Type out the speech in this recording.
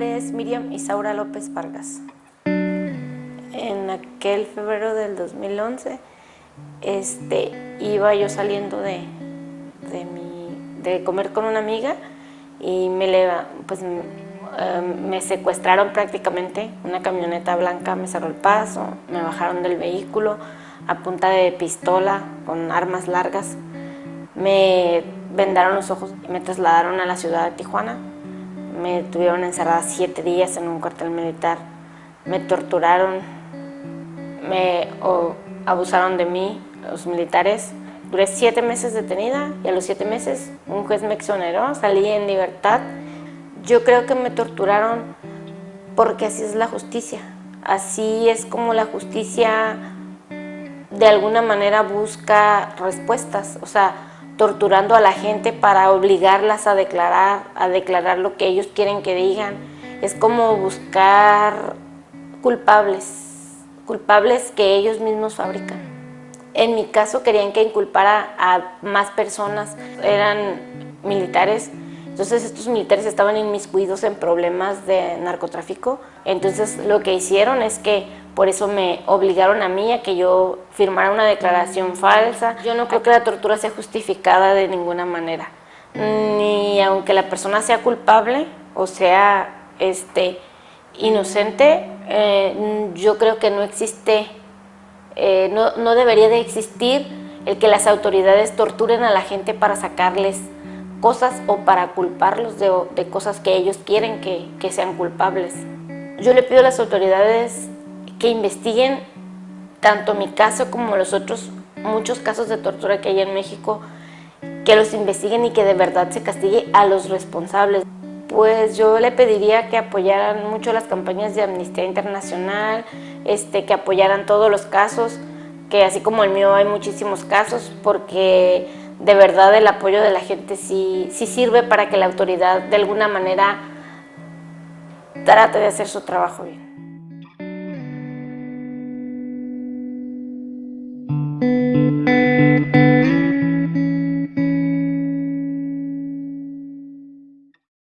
Miriam Isaura López Vargas. En aquel febrero del 2011 este, iba yo saliendo de, de, comer con una amiga y me, pues, em, me secuestraron prácticamente, una camioneta blanca me cerró el paso, me bajaron del vehículo a punta de pistola con armas largas, me vendaron los ojos y me trasladaron a la ciudad de Tijuana, me tuvieron encerrada siete días en un cuartel militar, me torturaron, me abusaron de mí los militares, Duré siete meses detenida y a los siete meses un juez me exoneró, salí en libertad. Yo creo que me torturaron porque así es la justicia. Así es como la justicia de alguna manera busca respuestas, o sea, torturando a la gente para obligarlas a declarar, a declarar lo que ellos quieren que digan. Es como buscar culpables, culpables que ellos mismos fabrican. En mi caso querían que inculpara a más personas, eran militares, entonces estos militares estaban inmiscuidos en problemas de narcotráfico, entonces lo que hicieron es que por eso me obligaron a mí a que yo firmara una declaración falsa. Yo no creo que la tortura sea justificada de ninguna manera, ni aunque la persona sea culpable o sea este, inocente, eh, yo creo que no existe eh, no, debería de existir el que las autoridades torturen a la gente para sacarles cosas o para culparlos de, cosas que ellos quieren que, que, sean culpables. Yo le pido a las autoridades que investiguen tanto mi caso como los otros muchos casos de tortura que hay en México, que los investiguen y que de verdad se castigue a los responsables. Pues yo le pediría que apoyaran mucho las campañas de Amnistía Internacional, este, que apoyaran todos los casos, que así como el mío hay muchísimos casos, porque de verdad el apoyo de la gente sí, sí sirve para que la autoridad de alguna manera trate de hacer su trabajo bien. Mm-hmm.